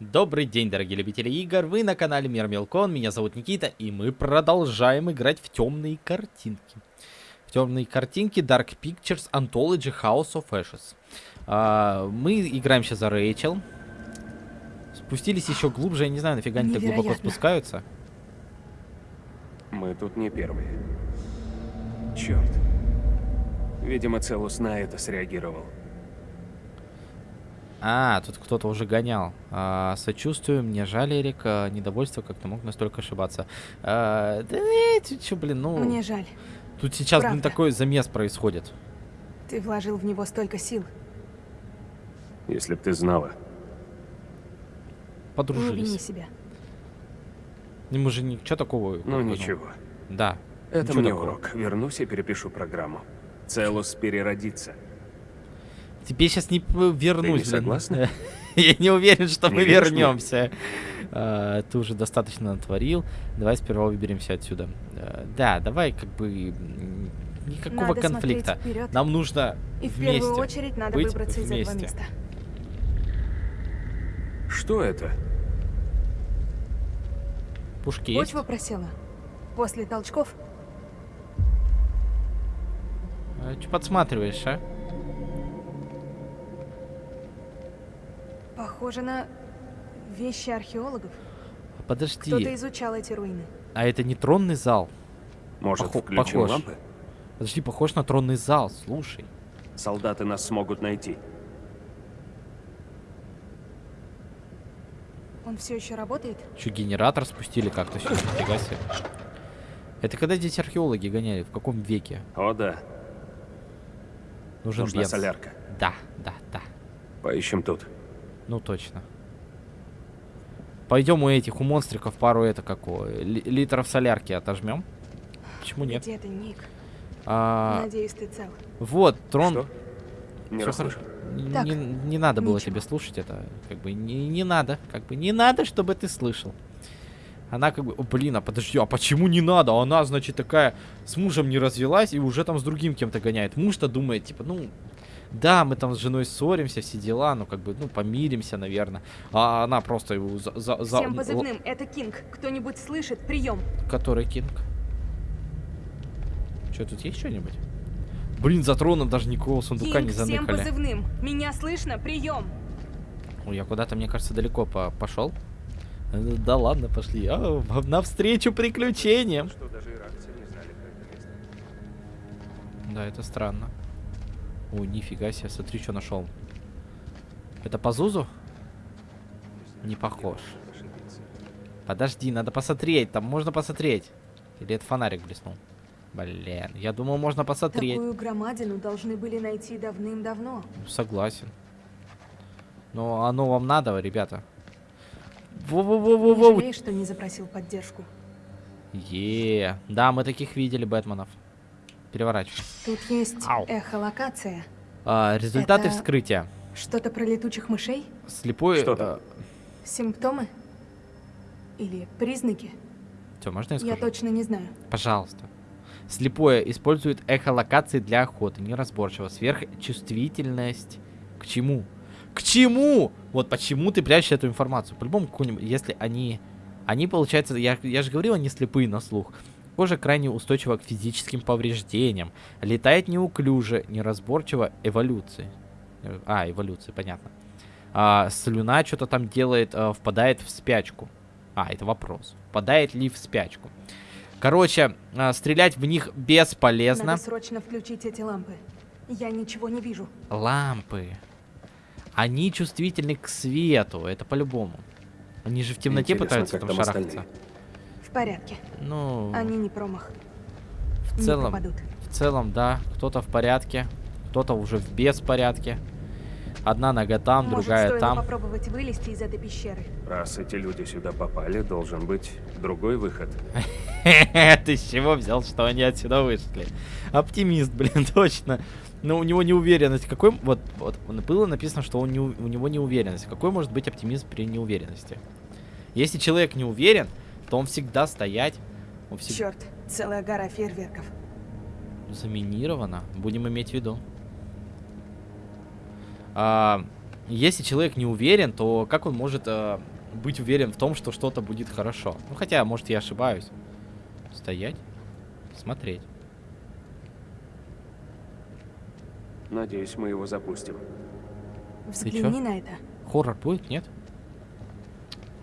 Добрый день, дорогие любители игр, вы на канале Мир Мелкон, меня зовут Никита, и мы продолжаем играть в темные картинки. В темные картинки Dark Pictures Anthology House of Ashes. А, мы играем сейчас за Рэйчел. Спустились еще глубже, я не знаю, нафига они так глубоко спускаются. Мы тут не первые. Черт. Видимо, Целус на это среагировал. А, тут кто-то уже гонял. А, сочувствую, мне жаль, Эрик. а, недовольство, как ты мог настолько ошибаться. А, да ты чё, блин, ну... Мне жаль. Тут сейчас, блин, правда. такой замес происходит. Ты вложил в него столько сил. Если б ты знала. Не вини Подружились. себя. Ну, мы же ничего такого... Ну бы, ничего. Да. Это Ничего мне такого. урок. Вернусь и перепишу программу. Целус переродится. Тебе сейчас не вернусь, не блин. согласна? Я не уверен, что Не мы веришь вернемся. А, Ты уже достаточно натворил. Давай сперва выберемся отсюда. А, Да, давай как бы никакого Надо конфликта. Нам нужно И в вместе. первую очередь надо быть выбраться из этого вместе. места. Что это? Пушки есть? Почва просела. После толчков Что подсматриваешь, а? Похоже на вещи археологов. Кто-то Подожди, изучал эти руины. а это не тронный зал? Может, Похо- включим похож. лампы? Подожди, похож на тронный зал, слушай. Солдаты нас смогут найти. Он все еще работает? Че, генератор спустили как-то сюда? Нифига себе. Это когда здесь археологи гоняли? В каком веке? О да, Нужен нужна бенз. солярка. Да, да, да. Поищем тут. Ну точно. Пойдем у этих, у монстриков пару это какого, ли- литров солярки отожмем. Почему нет? Где ты, Ник? А, Надеюсь, ты цел. вот, трон. Что? Не. Н- Так, Не, не надо было ничего. тебе слушать это. Как бы не, не надо. Как бы не надо, чтобы ты слышал. Она как бы, о, блин, а подожди, а почему не надо? Она, значит, такая с мужем не развелась и уже там с другим кем-то гоняет. Муж-то думает, типа, ну, да, мы там с женой ссоримся, все дела, ну, как бы, ну, помиримся, наверное. А она просто его за... за, за- Всем позывным, это Кинг. Кто-нибудь слышит? Прием. Который Кинг? Что, тут есть что-нибудь? Блин, за троном даже никакого сундука не Кинг, всем заныкали. позывным. Меня слышно? Прием. Ой, я куда-то, мне кажется, далеко по пошел. Э, Да ладно, пошли. А, в- навстречу приключениям. Что даже иракцы не знали про это место. Да, это странно. Ой, нифига себе, смотри, что нашел. Это по Зузу? Не похож. Подожди, надо посмотреть, там можно посмотреть. Или это фонарик блеснул? Блин, я думал, можно посмотреть. Такую громадину должны были найти давным-давно. Согласен. Но оно вам надо, ребята. Не Во-во-во-во-во. жалеешь, что не запросил поддержку? Е, да, мы таких видели Бэтменов. Переворачивай. Тут есть Ау. эхолокация. А, результаты Это- вскрытия. Что-то про летучих мышей? Слепой. Что там? Симптомы? Или признаки? Все, можно я Я скажу? точно не знаю. Пожалуйста. Слепое использует эхолокации для охоты. Неразборчиво. Сверхчувствительность. К чему? К чему? Вот почему ты прячешь эту информацию? По-любому, если они... Они, получается, я, я же говорил, они слепые на слух. Кожа крайне устойчива к физическим повреждениям. Летает неуклюже, неразборчиво, эволюции. А, эволюции, понятно. А, слюна что-то там делает, а, впадает в спячку. А, это вопрос. Впадает ли в спячку? Короче, а, стрелять в них бесполезно. Надо срочно включить эти лампы. Я ничего не вижу. Лампы. Они чувствительны к свету, это по-любому. Они же в темноте Интересно, пытаются там там шарахаться. остальные? В порядке. Ну, Они не промах. в целом, в целом, да. Кто-то в порядке, кто-то уже в беспорядке. Одна нога там, Может, другая там. попробовать вылезти из этой пещеры? Раз эти люди сюда попали, должен быть другой выход. Ты с чего взял, что они отсюда вышли? Оптимист, блин, точно. Но у него неуверенность. Какой... Вот, вот было написано, что он не, у у него неуверенность. Какой может быть оптимизм при неуверенности? Если человек не уверен, то он всегда стоять. Он всегда Черт, целая гора фейерверков. заминировано. Будем иметь в виду. А, Если человек не уверен, то как он может э, быть уверен в том, что что-то будет хорошо? Ну, хотя, может, я ошибаюсь. Стоять, смотреть. Надеюсь, мы его запустим. Взгляни на это. Хоррор будет, нет?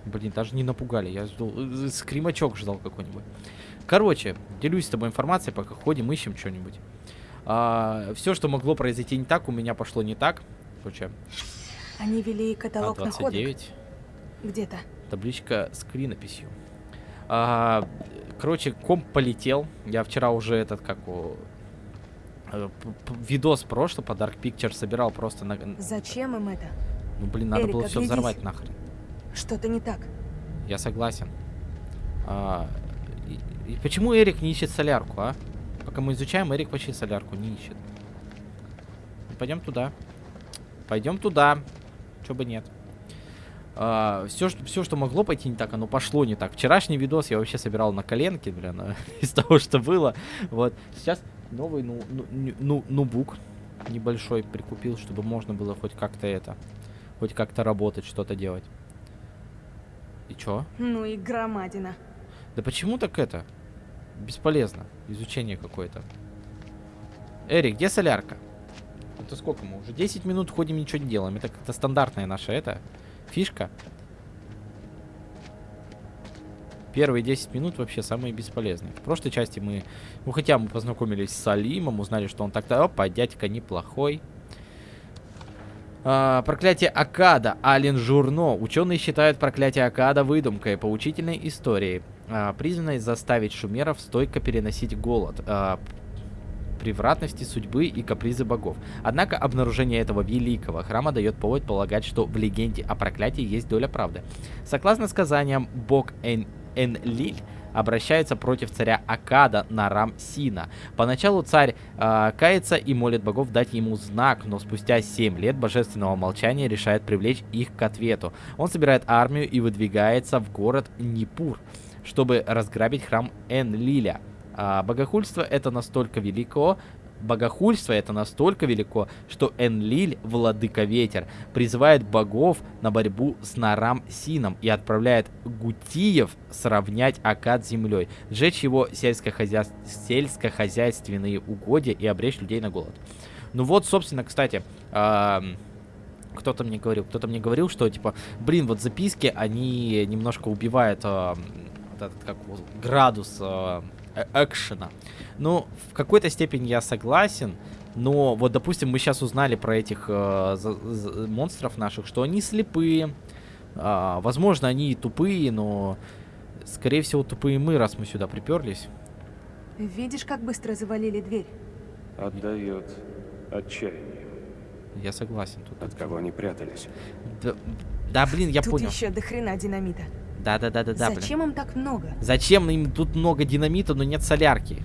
Блин, даже не напугали. Я ждал... э, Скримачок ждал какой-нибудь. Короче, делюсь с тобой информацией, пока ходим, ищем что-нибудь. все, что могло произойти не так, у меня пошло не так. Короче, Они вели каталог находок. А29. Где-то. Табличка с клинописью. А, короче, комп полетел. Я вчера уже этот, как у... э, Видос прошлый по Dark Picture собирал просто на... Зачем им это? Ну, блин, надо Эрик, было все взорвать нахрен. Что-то не так. Я согласен. А, и, и почему Эрик не ищет солярку, а? Пока мы изучаем, Эрик вообще солярку не ищет. Пойдем туда. Пойдем туда. Чё бы нет. все, что, все, что могло пойти не так, оно пошло не так. Вчерашний видос я вообще собирал на коленке, блин, а, из того, что было. Вот. Сейчас новый ну, ну, ну, нубук небольшой прикупил, чтобы можно было хоть как-то это, хоть как-то работать, что-то делать. И чё? Ну и громадина. Да почему так это? Бесполезно. Изучение какое-то. Эрик, где солярка? Это сколько мы? Уже 10 минут ходим, ничего не делаем. Это как-то стандартная наша это фишка. Первые 10 минут вообще самые бесполезные. В прошлой части мы... Ну, хотя мы познакомились с Салимом, узнали, что он так-то... Опа, дядька неплохой. А, проклятие Акада, Ален Журно. Ученые считают проклятие Акада выдумкой, поучительной историей, а, призванной заставить шумеров стойко переносить голод, а, превратности судьбы и капризы богов. Однако обнаружение этого великого храма дает повод полагать, что в легенде о проклятии есть доля правды. Согласно сказаниям, бог Эн Энлиль обращается против царя Акада Нарам Сина. Поначалу царь а, кается и молит богов дать ему знак, но спустя 7 лет божественного молчания решает привлечь их к ответу. Он собирает армию и выдвигается в город Нипур, чтобы разграбить храм Энлиля. А, богохульство это настолько велико, богохульство это настолько велико, что Энлиль, владыка ветер, призывает богов на борьбу с Нарам Сином и отправляет Гутиев сравнять Акад с землей, сжечь его сельскохозя... сельскохозяйственные угодья и обречь людей на голод. Ну вот, собственно, кстати, ам, кто-то мне говорил, кто-то мне говорил, что типа, блин, вот записки, они немножко убивают вот этот, как градус э- экшена. Ну, в какой-то степени я согласен, но вот, допустим, мы сейчас узнали про этих э, за- за- монстров наших, что они слепые. А, возможно, они и тупые, но, скорее всего, тупые мы, раз мы сюда приперлись. Видишь, как быстро завалили дверь? Отдает отчаянием. Я согласен тут. От кого они прятались? Да, да, блин, я Тут понял. еще до хрена динамита. Да, да, да, да, да, блин. Зачем им так много? Зачем им тут много динамита, но нет солярки?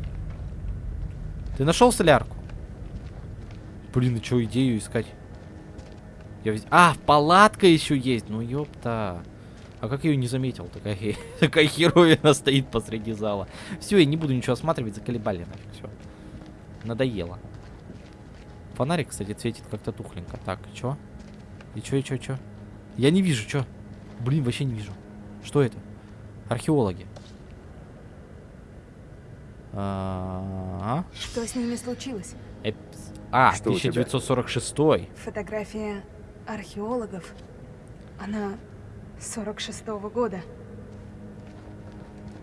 Ты нашел солярку? Блин, и что, идею искать? Я А, палатка еще есть. Ну ёпта. А как я ее не заметил? Такая, такая херовина стоит посреди зала. Все, я не буду ничего осматривать, заколебали нафиг, все. Надоело. Фонарик, кстати, светит как-то тухленько. Так, чё? И чё, и чё, чё? Я не вижу, чё? Блин, вообще не вижу. Что это? Археологи. А, Что с ними случилось? эпс- а, Что у тебя? 1946. Фотография археологов. Она 46-го года.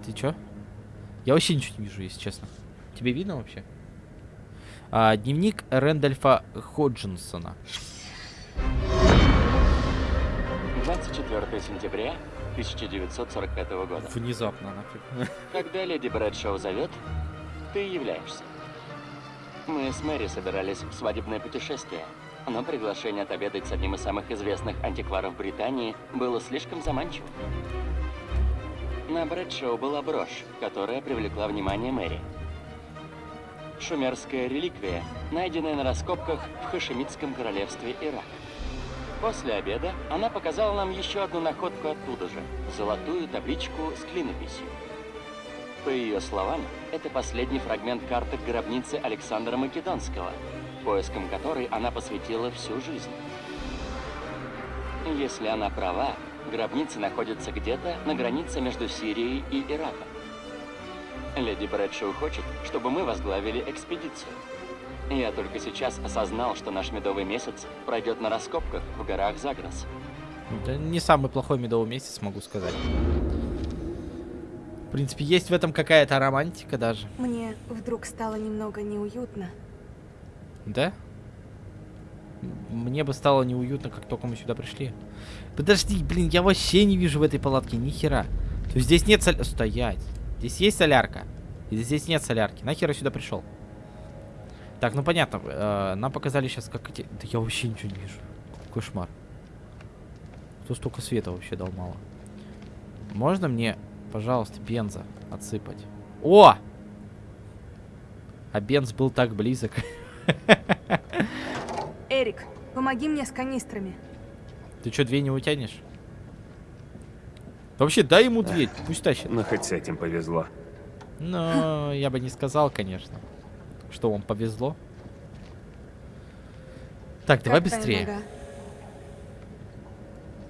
Ты чё? Я вообще ничего не вижу, если честно. Тебе видно вообще? А, дневник Рэндольфа Ходжинсона. 24 сентября 1945 года. Внезапно нафиг. Когда леди Брэдшоу зовет, ты являешься. Мы с Мэри собирались в свадебное путешествие, но приглашение отобедать с одним из самых известных антикваров Британии было слишком заманчивым. На Брэдшоу была брошь, которая привлекла внимание Мэри. Шумерская реликвия, найденная на раскопках в Хашемитском королевстве Ирак. После обеда она показала нам еще одну находку оттуда же – золотую табличку с клинописью. По ее словам, это последний фрагмент карты гробницы Александра Македонского, поиском которой она посвятила всю жизнь. Если она права, гробница находится где-то на границе между Сирией и Ираком. Леди Брэдшоу хочет, чтобы мы возглавили экспедицию. Я только сейчас осознал, что наш медовый месяц пройдет на раскопках в горах Загрос. Это не самый плохой медовый месяц, могу сказать. В принципе, есть в этом какая-то романтика даже. Мне вдруг стало немного неуютно. Да? Мне бы стало неуютно, как только мы сюда пришли. Подожди, блин, я вообще не вижу в этой палатке ни хера. То есть здесь нет соль... Стоять. Здесь есть солярка. И здесь нет солярки. Нахер я сюда пришел? Так, ну понятно. э, нам показали сейчас, как эти... Да я вообще ничего не вижу. Кошмар. Кто столько света вообще дал мало? Можно мне, пожалуйста, бенза отсыпать? О! А бенз был так близок. Эрик, помоги мне с канистрами. Ты что, две не утянешь? Вообще, дай ему две, пусть тащит. Ну, хоть с этим повезло. Но я бы не сказал, конечно, что вам повезло. Так, давай Как твоя быстрее. нога?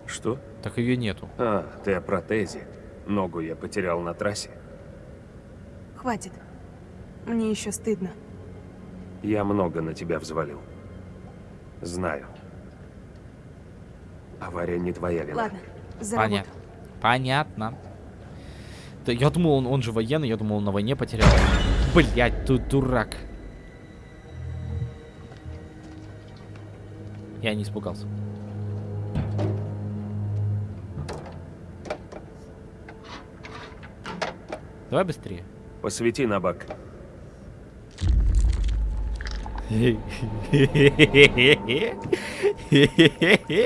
Что? Так ее нету. А, ты о протезе. Ногу я потерял на трассе. Хватит. Мне еще стыдно. Я много на тебя взвалил. Знаю. Авария не твоя вина. Ладно, за. Понятно. Понятно. Да я думал, он, он же военный, я думал, он на войне потерял. Блять, ты дурак. Я не испугался. Давай быстрее. Посвети на бак.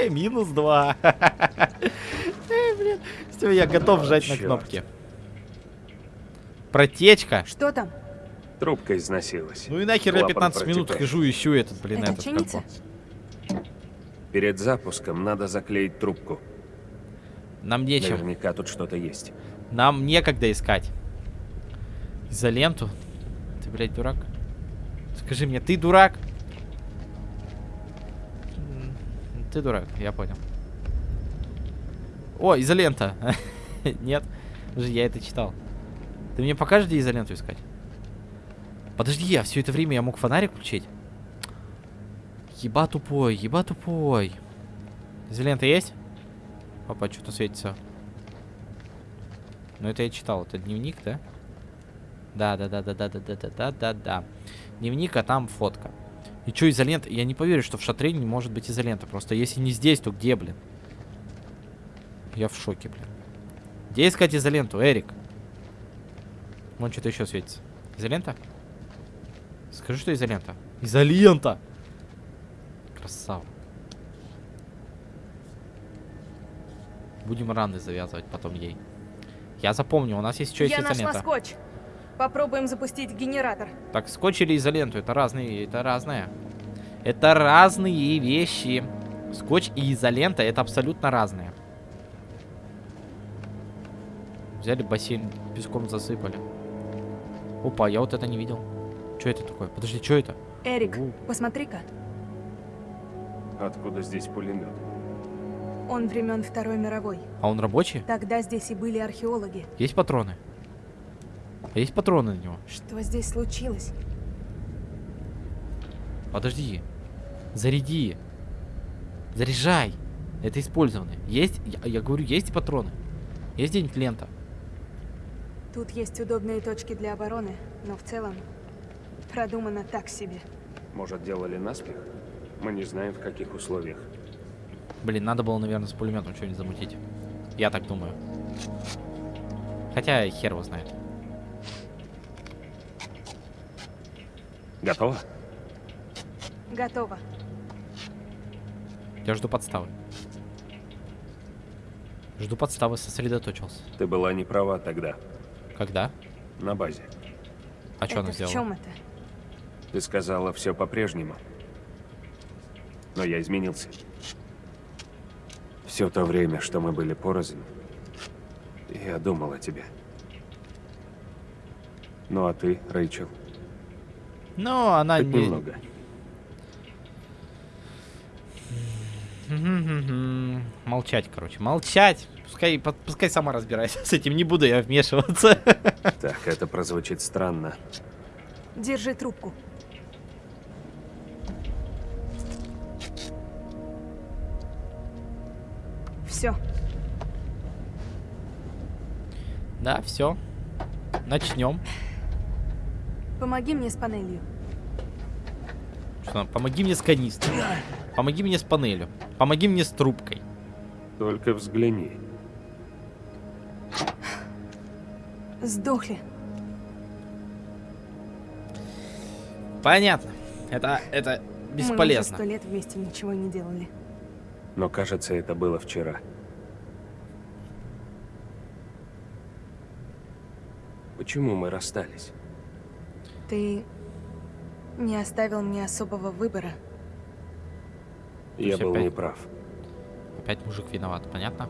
Минус два. Эй, блин. Всё, я готов жать на кнопки. Протечка. Что там? Трубка износилась. Ну и нахер я Клапан 15 минут протекает. хожу и ищу этот, блин, Это этот как Перед запуском надо заклеить трубку. Нам нечем. Наверняка тут что-то есть. Нам некогда искать. Изоленту? Ты, блядь, дурак? Скажи мне, ты дурак? Ты дурак, я понял. О, изолента. Нет, уже я это читал. Ты мне покажешь, где изоленту искать? Подожди, я все это время я мог фонарик включить? Еба тупой, еба тупой. Изолента есть? Опа, что-то светится. Ну это я читал, это дневник, да? Да, да, да, да, да, да, да, да, да, да, да. Дневник, а там фотка. И что, изолента? Я не поверю, что в шатре не может быть изолента. Просто если не здесь, то где, блин? Я в шоке, блин. Где искать изоленту, Эрик? Вон что-то еще светится. Изолента? Скажи, что изолента. Изолента! Красава. Будем раны завязывать потом ей. Я запомню, у нас есть еще есть Я нашла изолента. скотч. Попробуем запустить генератор. Так, скотч или изоленту, это разные, это разное. Это разные вещи. Скотч и изолента это абсолютно разные. Взяли бассейн, песком засыпали. Опа, я вот это не видел. Что это такое? Подожди, что это? Эрик, посмотри-ка. Откуда здесь пулемет? Он времен Второй мировой. А он рабочий? Тогда здесь и были археологи. Есть патроны? Есть патроны на него? Что здесь случилось? Подожди. Заряди. Заряжай. Это использованные. Есть, я, я говорю, есть патроны. Есть где-нибудь лента? Тут есть удобные точки для обороны, но в целом продумано так себе. Может, делали наспех? Мы не знаем, в каких условиях. Блин, надо было, наверное, с пулеметом что-нибудь замутить. Я так думаю. Хотя хер его знает. Готово? Готово. Я жду подставы. Жду подставы, сосредоточился. Ты была не права тогда, Когда? на базе. А что она это в сделала? чем это? Ты сказала все по-прежнему. Но я изменился. Все то время, что мы были порознь, я думал о тебе. Ну а ты, Рэйчел, Ну, она хоть не... немного. Молчать, короче, молчать. Пускай, пускай сама разбирается с этим, не буду я вмешиваться. Так, это прозвучит странно. Держи трубку. Все, Да, все. Начнем. помоги мне с панелью. Что, помоги мне с канистрой. Помоги мне с панелью. Помоги мне с трубкой. Только взгляни. Сдохли. Понятно. Это, это Мы бесполезно. уже сто лет вместе ничего не делали. Но кажется, это было вчера. Почему мы расстались? Ты не оставил мне особого выбора. Я был опять- неправ. Опять мужик виноват, понятно?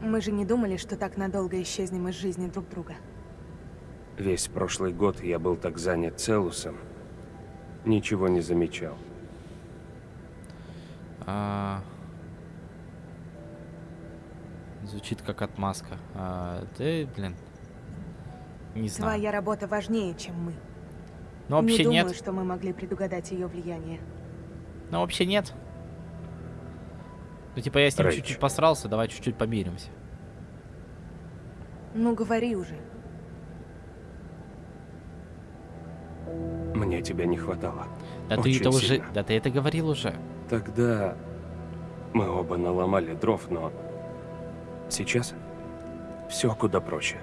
Мы же не думали, что так надолго исчезнем из жизни друг друга. Весь прошлый год я был так занят Целусом. Ничего не замечал. А, Звучит как отмазка. А, Ты, блин, не знаю. Твоя работа важнее, чем мы. Ну вообще не думаю, нет. что мы могли предугадать ее влияние. Ну вообще нет. Ну типа я с ним чуть-чуть посрался, давай чуть-чуть помиримся. Ну говори уже. Мне тебя не хватало. Да ты Очень это уже, сильно. да ты это говорил уже. Тогда мы оба наломали дров, но сейчас все куда проще.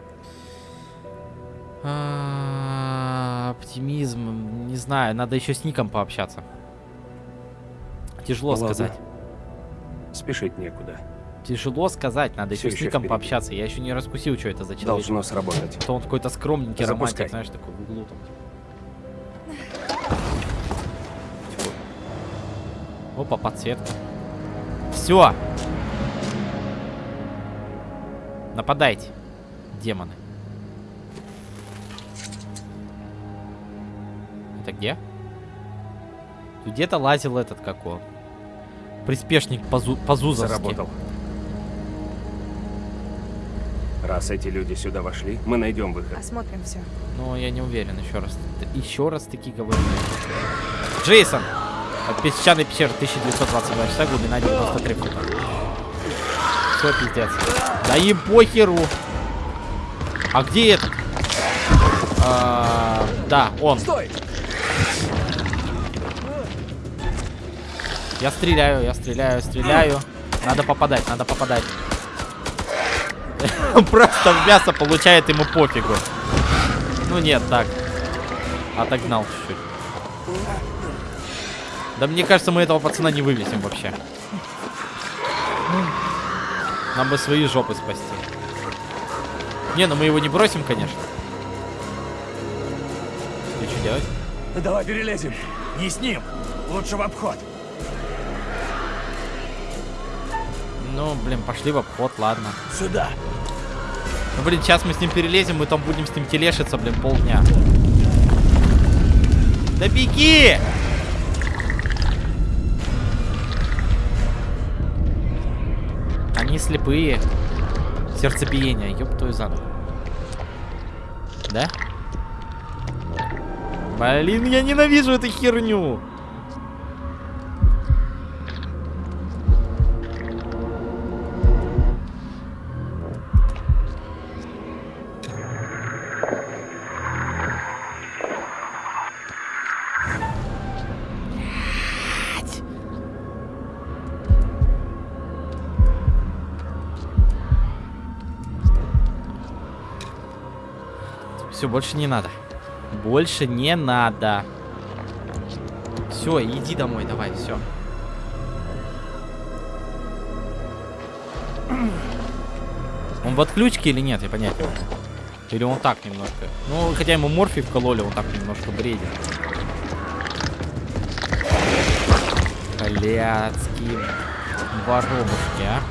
А, Оптимизм, не знаю, надо еще с Ником пообщаться. Тяжело Ладно. сказать. Спешить некуда. Тяжело сказать, надо Всё еще с Ником впереди. пообщаться. Я еще не раскусил, что это за человек. Должно сработать. То он какой-то скромненький Запускай. романтик, знаешь, такой в углу там. Опа, подсветка. Все. Нападайте, демоны. Это где? Тут Где-то лазил этот какой. Приспешник Пазу... Пазузовский. Заработал. Раз эти люди сюда вошли, мы найдем выход. Осмотрим все. Ну, я не уверен, еще раз. Еще раз таки говорю. Джейсон! От песчаной пещеры 1922 часа, глубина 93 фута. Все, пиздец. Да им похеру. А где этот? А, да, он. Стой! Я стреляю, я стреляю, стреляю. Надо попадать, надо попадать. Просто в мясо получает ему пофигу. Ну нет, так. Отогнал чуть-чуть. Да мне кажется, мы этого пацана не вывесим вообще. Нам бы свои жопы спасти. Не, ну мы его не бросим, конечно. И что делать? Давай перелезем. Не с ним. Лучше в обход. Ну, блин, пошли в обход, ладно. Сюда. Ну, блин, сейчас мы с ним перелезем, мы там будем с ним телешиться, блин, полдня. Да беги! Слепые. Сердцебиение, ёб твою за ногу. Да? Блин, я ненавижу эту херню. Больше не надо. Больше не надо. Все, иди домой, давай, все. Он в отключке или нет, я понять. Или он так немножко. Ну, хотя ему морфий вкололи, он так немножко бредит. Блядские воробушки, а.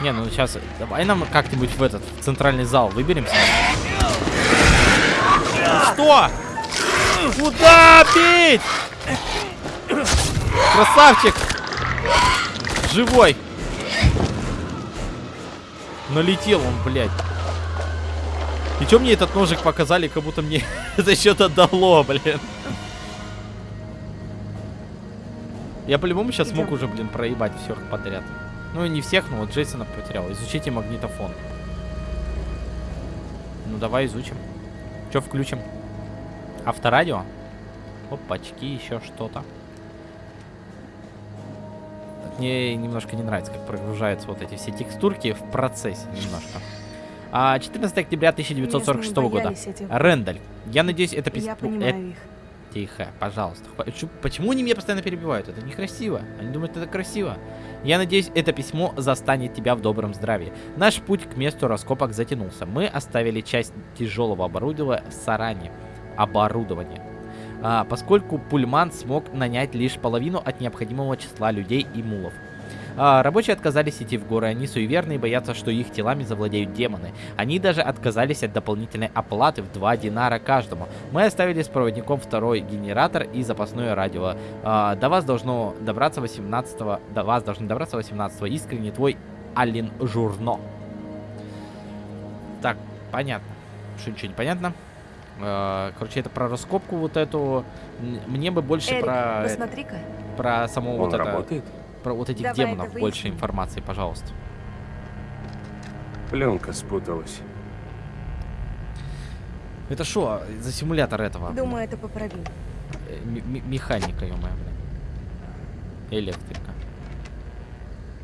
Не, ну сейчас, давай нам как-нибудь в этот, в центральный зал выберемся. Что? Куда бить? Красавчик! Живой! Налетел он, блядь. И чё мне этот ножик показали, как будто мне это что-то дало, блин. Я по-любому сейчас смог Идём. уже, блин, проебать всех подряд. Ну, не всех, но вот Джейсона потерял. Изучите магнитофон. Ну, давай изучим. Что включим? Авторадио? Опачки, еще что-то. Мне немножко не нравится, как прогружаются вот эти все текстурки в процессе немножко. А, 14 октября 1946 Местные года. Рендаль. Я надеюсь, это. Я понимаю их. Тихо, пожалуйста. Почему они меня постоянно перебивают? Это некрасиво. Они думают, это красиво. Я надеюсь, это письмо застанет тебя в добром здравии. Наш путь к месту раскопок затянулся. Мы оставили часть тяжелого оборудования в Саране. Оборудование. А, поскольку Пульман смог нанять лишь половину от необходимого числа людей и мулов. А, рабочие отказались идти в горы, они суеверны и боятся, что их телами завладеют демоны. Они даже отказались от дополнительной оплаты в 2 динара каждому. Мы оставили с проводником второй генератор и запасное радио. А, до вас должно добраться 18 до вас должны добраться 18 искренне твой Алин Журно. Так, понятно. Что ничего не понятно? А, короче, это про раскопку вот эту. Мне бы больше Эрик, про, посмотри-ка. про само Он вот это, работает? Про вот этих Давай демонов больше информации, пожалуйста. Пленка спуталась. Это что за симулятор этого? Думаю, это поправим. Э, м- механика, ё блин. Электрика.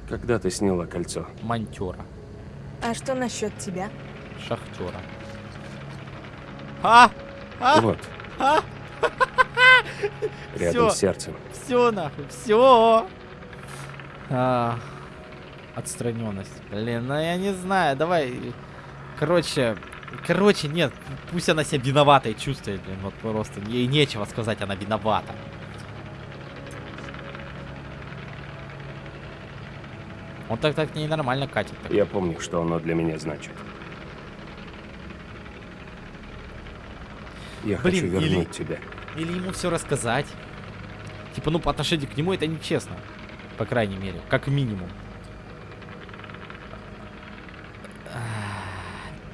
Когда ты сняла кольцо? Монтера. А что насчет тебя? Шахтера. А! А! Вот. А! Рядом Всё. с сердцем. Все нахуй, все. А, отстраненность. Блин, ну я не знаю, давай. Короче, короче, нет, пусть она себя виноватой чувствует, блин, вот просто. Ей нечего сказать, она виновата. Он так так ненормально катит. так. Я помню, что оно для меня значит. Я Блин, хочу или- вернуть тебя. Или ему все рассказать. Типа, ну, по отношению к нему это нечестно. По крайней мере, как минимум.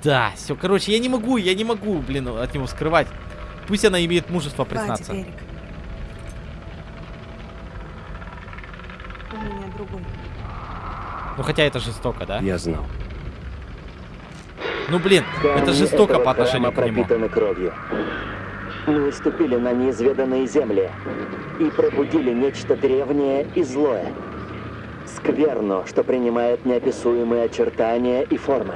Да, все, короче, я не могу, я не могу, блин, от него скрывать. Пусть она имеет мужество признаться. Хватит, Эрик. У меня другой. Ну, хотя это жестоко, да? Я знал. Ну, блин, это Камни жестоко этого по отношению к нему. кровью. Мы ступили на неизведанные земли и пробудили нечто древнее и злое. Скверно, что принимает неописуемые очертания и формы.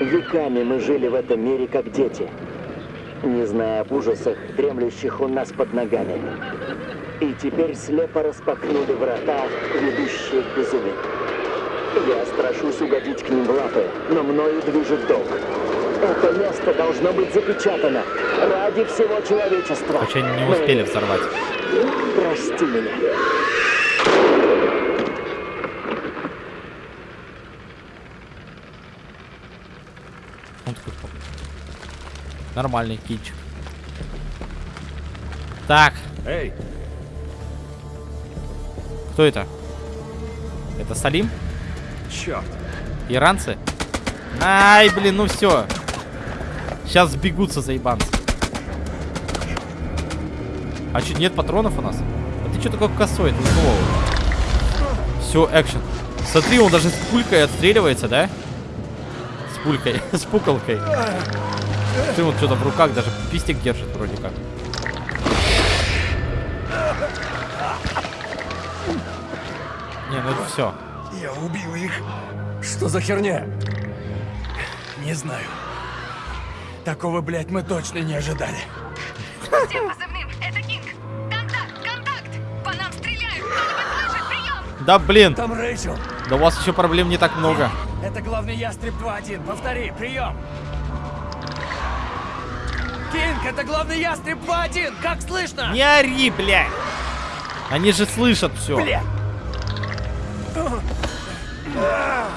Веками мы жили в этом мире как дети, не зная об ужасах, дремлющих у нас под ногами. И теперь слепо распахнули врата, ведущие к безумию. Я страшусь угодить к ним в лапы, но мною движет долг. Это место должно быть запечатано ради всего человечества. Хотя они не успели взорвать. Прости меня. Он такой, «О, Нормальный кичик. Так, Эй, кто это? Это Салим? черт! Иранцы? Ай, блин, ну все. Сейчас сбегутся заебанцы. А что, нет патронов у нас? А ты что такой косой? Ты Все, экшен. Смотри, он даже с пулькой отстреливается, да? С пулькой, с пуколкой. Ты вот что-то в руках даже пистик держит вроде как. Не, ну это все. Я убил их. Что за херня? Не знаю. Такого, блядь, мы точно не ожидали. Всем позывным, это Кинг. Контакт, контакт! По нам стреляют! Кто-нибудь слышит? Прием! Да блин, Там Рэйчел. да у вас еще проблем не так много. Это главный ястреб 2-1. Повтори, прием. Кинг, это главный ястреб 2-1. Как слышно? Не ори, блядь! Они же слышат все. Блядь.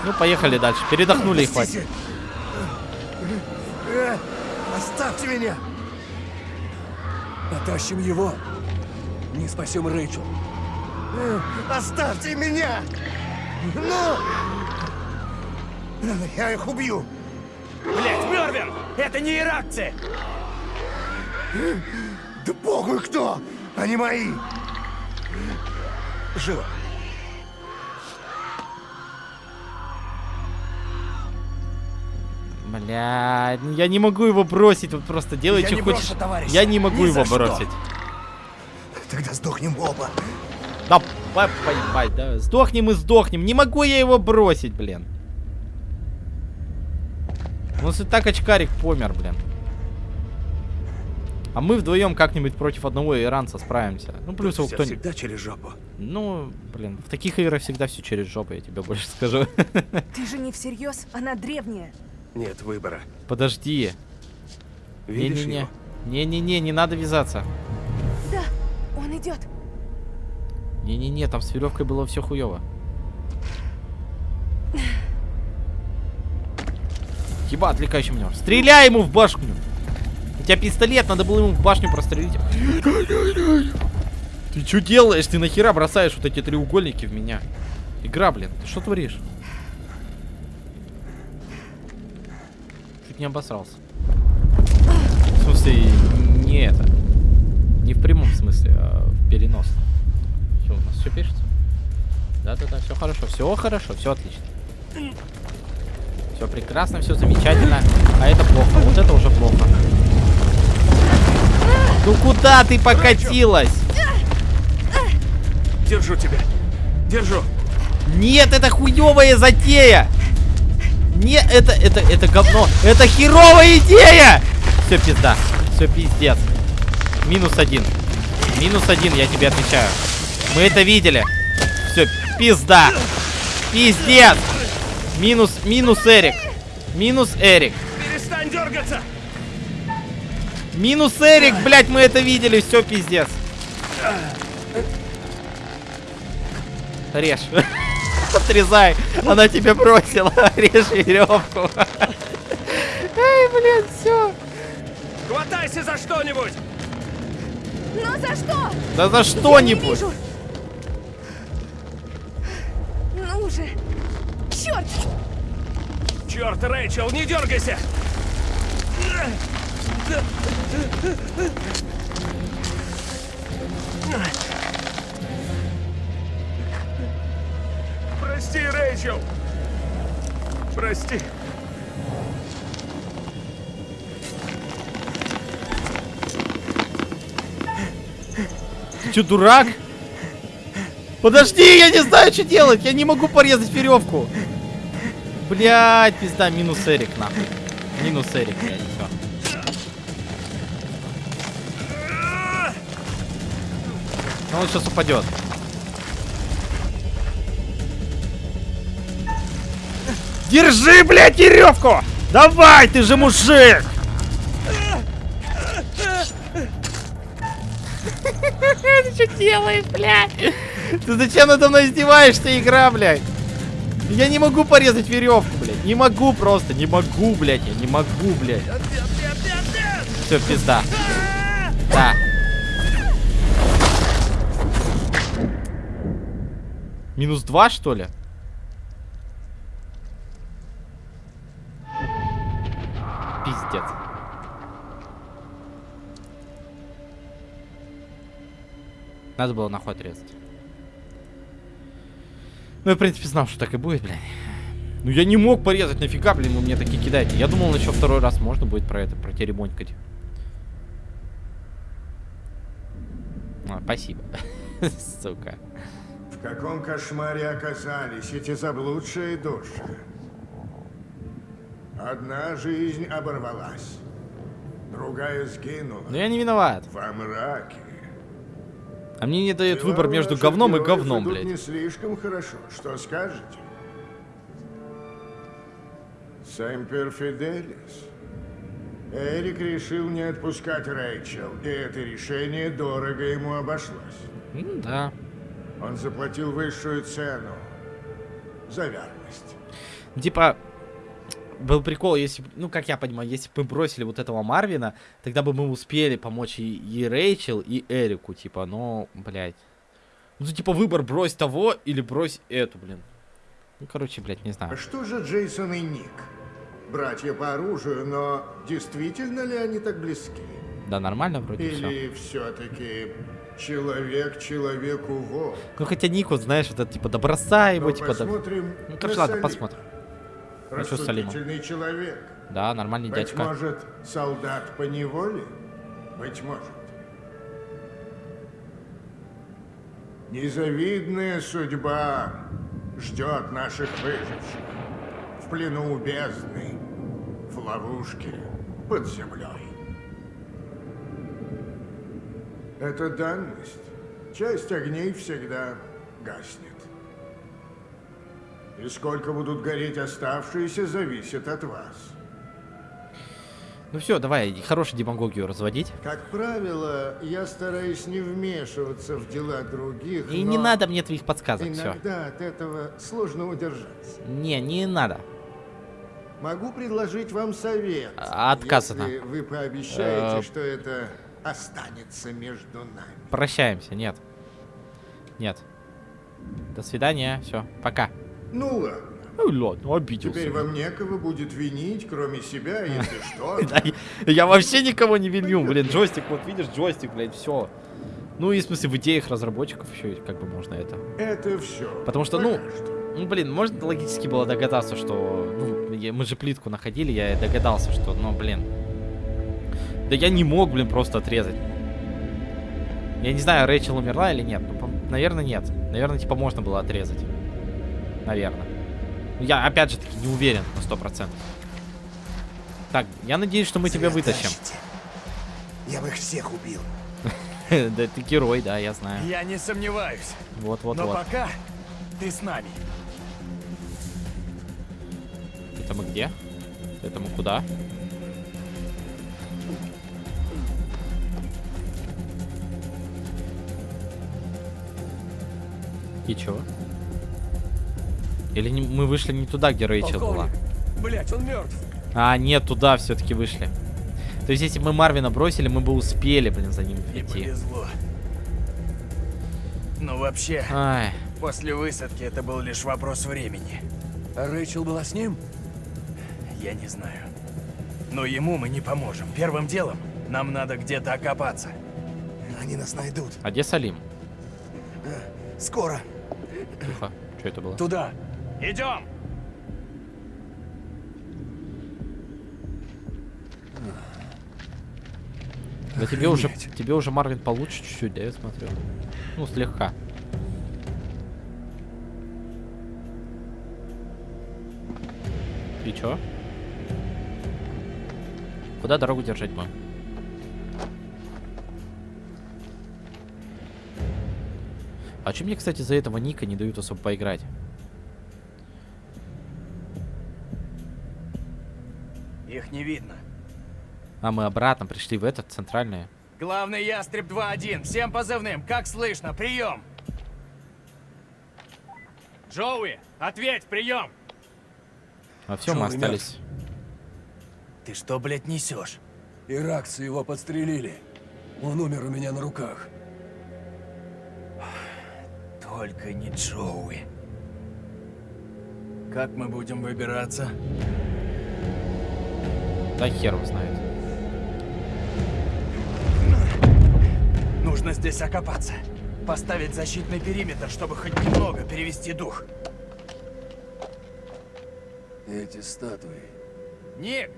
Ну, поехали дальше. Передохнули и хватит. Э, Оставьте меня. Потащим его. Не спасем Рэйчел. Оставьте меня! Ну! Я их убью! Блять, Мервин! Это не иракцы! Да похуй кто! Они мои! Живо! Бля, ну я не могу его бросить, вот просто делай, Я что не хочешь. брошу, товарищ. Я не могу Ни его бросить. Тогда сдохнем оба. Да, по- поебать, да. Сдохнем и сдохнем. Не могу я его бросить, блин. Ну, если так очкарик помер, блин. А мы вдвоем как-нибудь против одного иранца справимся. Ну, плюс его кто-нибудь... всегда через жопу. Ну, блин, в таких играх всегда все через жопу, я тебе больше скажу. Ты же не всерьез, она древняя. Нет выбора. Подожди. Видишь Не-не-не. его? Не-не-не, не надо вязаться. Да, он идет. Не-не-не, там с веревкой было все хуево. Еба, отвлекающий маневр. Стреляй ему в башню! У тебя пистолет, надо было ему в башню прострелить. Ты что делаешь? Ты нахера бросаешь вот эти треугольники в меня? Игра, блин, ты что творишь? Чуть не обосрался. В смысле, не это. Не в прямом смысле, а в переносном. Все, у нас все пишется? Да-да-да, все хорошо, все хорошо, все отлично. Все прекрасно, все замечательно. А это плохо, вот это уже плохо. Ну куда ты покатилась? Держу тебя. Держу. Нет, это хуевая затея! Не, это, это, это говно. Это херовая идея! Все, пизда. Все, пиздец. Минус один. Минус один, я тебе отвечаю. Мы это видели. Все, пизда. Пиздец. Минус, минус Эрик. Минус Эрик. Перестань дергаться! Минус Эрик, блядь, мы это видели. Все, пиздец. Режь. Отрезай. Она тебе бросила. Режь веревку. Эй, блин, все. Хватайся за что-нибудь! Но за что? Да за что-нибудь. Ну же. Черт! Черт, Рэйчел, не дергайся! Прости, Рэйчел! Прости. Что, дурак? Подожди, я не знаю, что делать. Я не могу порезать веревку. Блять, пизда, минус Эрик, нахуй. Минус Эрик, блядь, все. Ну, он сейчас упадет. Держи, блядь, веревку! Давай, ты же мужик! Ты что делаешь, блядь? Ты зачем надо мной издеваешься, игра, блядь? Я не могу порезать веревку, блядь. Не могу просто, не могу, блядь. Я не могу, блядь. Все, пизда. Да. Минус два, что ли? Пиздец. Надо было нахуй отрезать. Ну, я, в принципе, знал, что так и будет, блядь. Ну, я не мог порезать, нафига, блин, вы мне такие кидаете. Я думал, еще второй раз можно будет про это, протеребонькать. А, спасибо. Сука. В каком кошмаре оказались эти заблудшие души? Одна жизнь оборвалась, другая сгинула Но я не виноват. во мраке. А мне не дает Дела выбор между говном и говном, блядь. не слишком хорошо. Что скажете? Сэмпер Фиделис. Эрик решил не отпускать Рэйчел, и это решение дорого ему обошлось. М, Да. Он заплатил высшую цену за верность. Типа, был прикол, если, ну, как я понимаю, если бы мы бросили вот этого Марвина, тогда бы мы успели помочь и, и Рэйчел, и Эрику, типа, но, блядь. Ну, типа, выбор брось того или брось эту, блин. Ну, короче, блядь, не знаю. что же Джейсон и Ник? Братья по оружию, но действительно ли они так близки? Да, нормально вроде все. Или все-таки человек человеку волк? Ну, хотя Ник, вот, знаешь, вот это, типа, да бросай его, Ну, типа, да... Ну, короче, ладно, посмотрим. Ну, что Салимом? Человек. Да, нормальный Быть дядька. может, солдат по неволе? Быть может. Незавидная судьба ждет наших выживших. В плену у бездны, в ловушке под землей. Это данность. Часть огней всегда гаснет. И сколько будут гореть оставшиеся, зависит от вас. Ну все, давай, хорошую демагогию разводить. Как правило, я стараюсь не вмешиваться в дела других, И не надо мне твоих подсказок, все. иногда от этого сложно удержаться. Не, не надо. Могу предложить вам совет, А, отказано. если вы пообещаете, Э, что это останется между нами. Прощаемся, нет. Нет. До свидания, все, пока. Ну ладно. Ну ладно, обиделся. Теперь вам некого будет винить, кроме себя, если что. Я- вообще никого не виню, блин, джойстик, вот видишь, джойстик, блядь, все. Ну и в смысле в идеях разработчиков еще как бы можно это. Это все. Потому что, ну, Ну, блин, можно логически было догадаться, что... Ну, я- мы же плитку находили, я догадался, что, ну, блин. Да я не мог, блин, просто отрезать. Я не знаю, Рэйчел умерла или нет. Ну, наверное, нет. Наверное, типа, можно было отрезать. Наверное. Ну, Я, опять же таки, не уверен на сто процентов. Так, я надеюсь, что мы тебя вытащим. Я бы их всех убил. Да ты герой, да, я знаю. Я не сомневаюсь. Но Вот-вот-вот. пока ты с нами. Это мы где? Это мы куда? И чё? Или не- мы вышли не туда, где Рэйчел была? Блять, он мертв. А, нет, туда все-таки вышли. То есть, если бы мы Марвина бросили, мы бы успели, блин, за ним Не прийти. повезло. Но вообще, Ай, после высадки это был лишь вопрос времени. А Рэйчел была с ним? Я не знаю. Но ему мы не поможем. Первым делом нам надо где-то окопаться. Они нас найдут. а где Салим? Скоро. Тихо. Что это было? Туда. Идем. Да тебе уже, тебе уже Марвин получше чуть-чуть, да, я смотрю. Ну, слегка. И чё? Куда дорогу держать будем? А чем мне, кстати, за этого Ника не дают особо поиграть? Их не видно. А мы обратно пришли в этот центральный. Главный ястреб 2-1. Всем позывным. Как слышно? Прием. Джоуи, ответь, прием. А все, мы Джоуи остались. Ты что, блядь, несешь? Иракцы его подстрелили. Он умер у меня на руках. Только не Джоуи. Как мы будем выбираться? Да хер его знает. Нужно здесь окопаться. Поставить защитный периметр, чтобы хоть немного перевести дух. Эти статуи. Ник,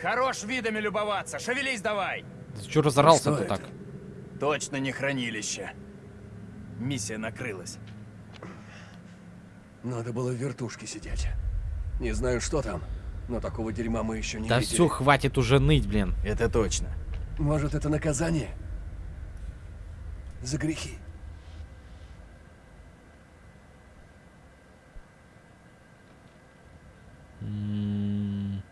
хорош видами любоваться. Шевелись давай. Ты чё разорался-то Что это? так? Точно не хранилище. Миссия накрылась. Надо было в вертушке сидеть. Не знаю, что там, но такого дерьма мы еще не Да видели. все, хватит уже ныть, блин. Это точно. Может, это наказание? За грехи. М,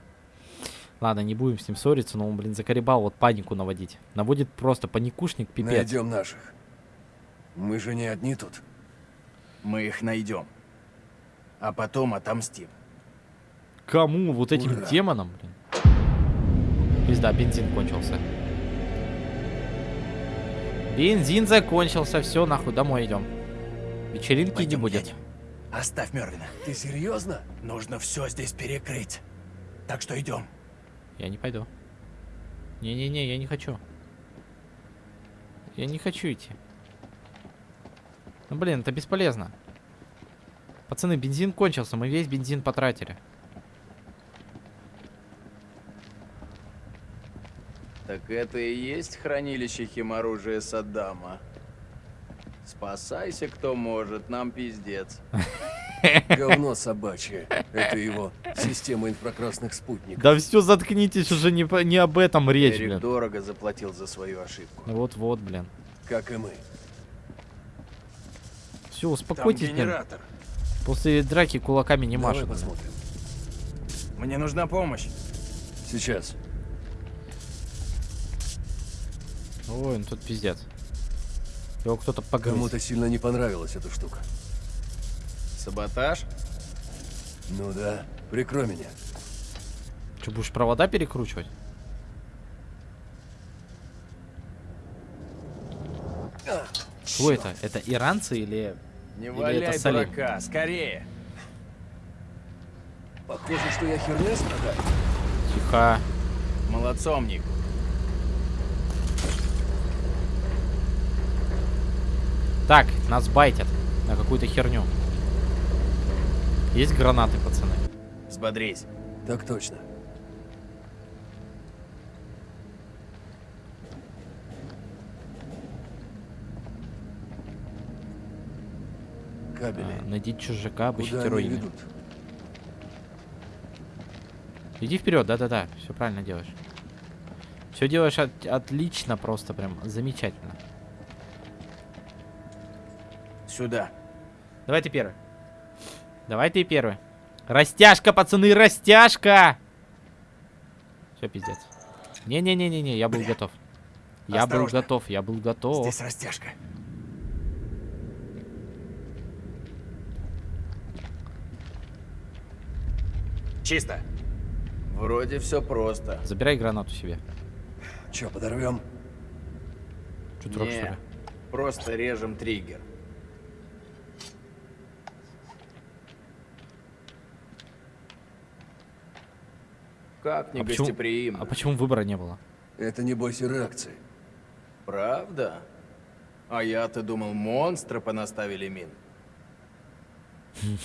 Ладно, не будем с ним ссориться, но он, блин, заколебал вот панику наводить. Наводит просто паникушник, пипец. Найдем наших. Мы же не одни тут. Мы их найдем. А потом отомстим. Кому? Вот этим Ура. демонам, блин. Пизда, бензин кончился. Бензин закончился, все, нахуй, домой идем. Вечеринки не Пойдем, будет. едем. Оставь Мервина. Ты серьезно? Нужно все здесь перекрыть. Так что идем. Я не пойду. Не-не-не, я не хочу. Я не хочу идти. Ну блин, это бесполезно. Пацаны, бензин кончился, мы весь бензин потратили. Так это и есть хранилище химоружия Саддама. Спасайся, кто может, нам пиздец. Говно собачье. Это его система инфракрасных спутников. Да все, заткнитесь, уже не, не об этом речь, Эрик блин. дорого заплатил за свою ошибку. Вот-вот, блин. Как и мы. Все, Там успокойтесь, блин. генератор. После драки кулаками не Давай машет. посмотрим. Мне нужна помощь. Сейчас. Ой, ну тут пиздец. Его кто-то погрыз. Кому-то сильно не понравилась эта штука. Саботаж? Ну да. Прикрой меня. Что, будешь провода перекручивать? А, Кто это? Это иранцы или... Не Или валяй это Салим? дурака, скорее. Похоже, что я херня страдаю. Тихо. Молодцом, Ник. Так, нас байтят на какую-то херню. Есть гранаты, пацаны? Взбодрись. Так точно. Кабели. А, найдите чужака, обыщите руины. ведут? Иди вперед, да-да-да, все правильно делаешь. Все делаешь от- отлично, просто прям замечательно. Сюда. Давай ты первый. Давай ты первый. Растяжка, пацаны, растяжка! Все, пиздец. Не-не-не-не-не, я был Бля. готов. Я был Осторожно. готов, я был готов. Здесь растяжка. Чисто. Вроде все просто. Забирай гранату себе. Че, подорвем? Что, дурак, что ли? просто режем триггер. Как А почему, а почему выбора не было? Это небось и реакции. Правда? А я-то думал, монстры понаставили мин.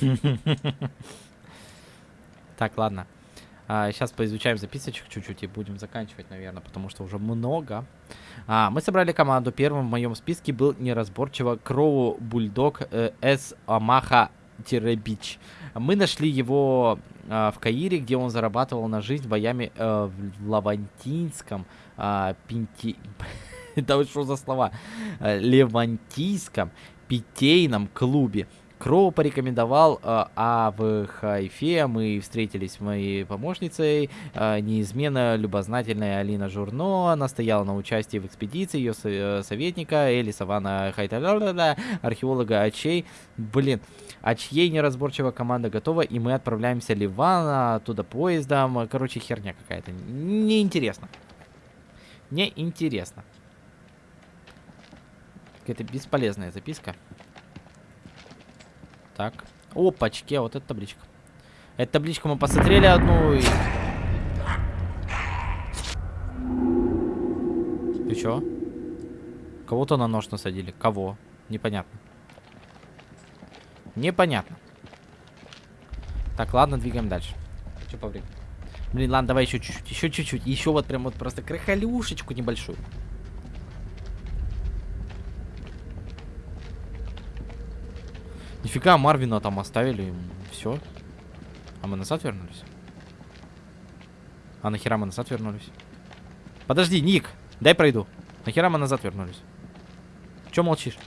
Так, ладно. сейчас поизучаем записочек чуть-чуть и будем заканчивать, наверное, потому что уже много. А, мы собрали команду. Первым в моем списке был неразборчиво Кроу Бульдог э, С. Амаха Бич. Мы нашли его а, в Каире, где он зарабатывал на жизнь боями э, в Лавантинском а, Пинти... Это что за слова? Э, Левантийском питейном клубе. Кроу порекомендовал, э, а в Хайфе мы встретились с моей помощницей, э, неизменно любознательная Алина Журно, она стояла на участии в экспедиции, ее э, советника Эли Савана Хайталя, археолога Ачей. Блин, Ачьей неразборчивая команда готова, и мы отправляемся Ливана, оттуда поездом. Короче, херня какая-то. Неинтересно. Неинтересно. Какая-то бесполезная записка. Так. Опачки, а вот эта табличка. Эту табличку мы посмотрели одну и... Ты чё? Кого-то на нож насадили. Кого? Непонятно. Непонятно. Так, ладно, двигаем дальше. Что по времени? Блин, ладно, давай еще чуть-чуть, еще чуть-чуть. Еще вот прям вот просто крахалюшечку небольшую. Нифига, Марвина там оставили, все. А мы назад вернулись? А нахера мы назад вернулись? Подожди, Ник, дай пройду. Нахера мы назад вернулись? Че молчишь?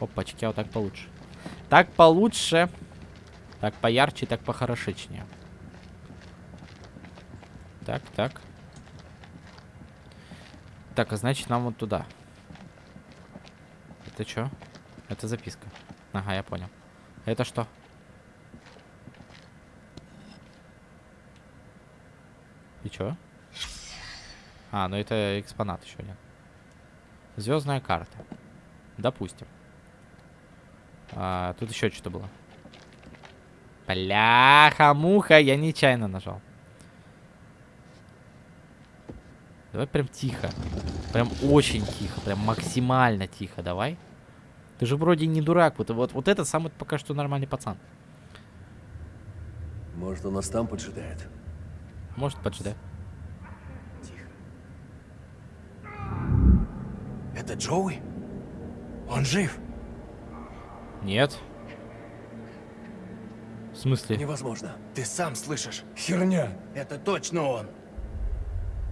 Опачки, а вот так получше. Так получше. Так поярче, так похорошечнее. Так, так. Так, а значит нам вот туда. Это что? Это записка. Ага, я понял. Это что? И чё? А, ну это экспонат еще один. Звездная карта. Допустим. А, тут еще что-то было. Бляха-муха, я нечаянно нажал. Давай прям тихо. Прям очень тихо, прям максимально тихо, давай. Ты же вроде не дурак, вот, вот, вот это самый пока что нормальный пацан. Может, он нас там поджидает. Может, поджидай. Это Джоуи? Он жив? Нет. В смысле? Невозможно. Ты сам слышишь? Херня! Это точно он.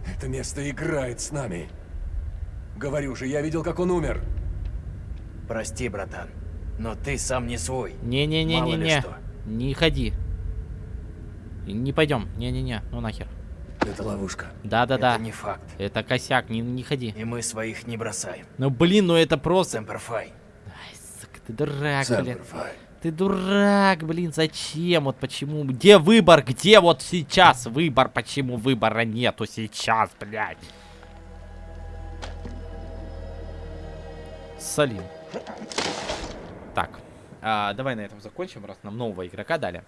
Это место играет с нами. Говорю же, я видел, как он умер. Прости, братан, но ты сам не свой. Не-не-не-не-не. Не ходи. Не пойдем. Не-не-не. Ну нахер. Это ловушка. Да-да-да. Это не факт. Это косяк, не, не ходи. И мы своих не бросаем. Ну блин, ну это просто... Сэмперфай. Ай, сука, ты дурак, блин. Ты дурак, блин, зачем? Вот почему? Где выбор? Где вот сейчас выбор? Почему выбора нету сейчас, блядь? Салим. Так, а, давай на этом закончим, раз нам нового игрока дали.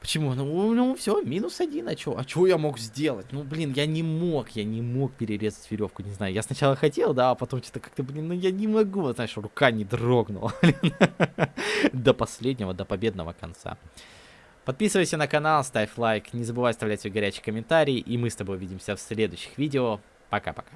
Почему? Ну, ну все, минус один, а чё? А чё я мог сделать? Ну, блин, я не мог, я не мог перерезать веревку, не знаю. Я сначала хотел, да, а потом что-то как-то, блин, ну я не могу, знаешь, рука не дрогнула. До последнего, до победного конца. Подписывайся на канал, ставь лайк, не забывай оставлять свой горячий комментарий, и мы с тобой увидимся в следующих видео. Пока-пока.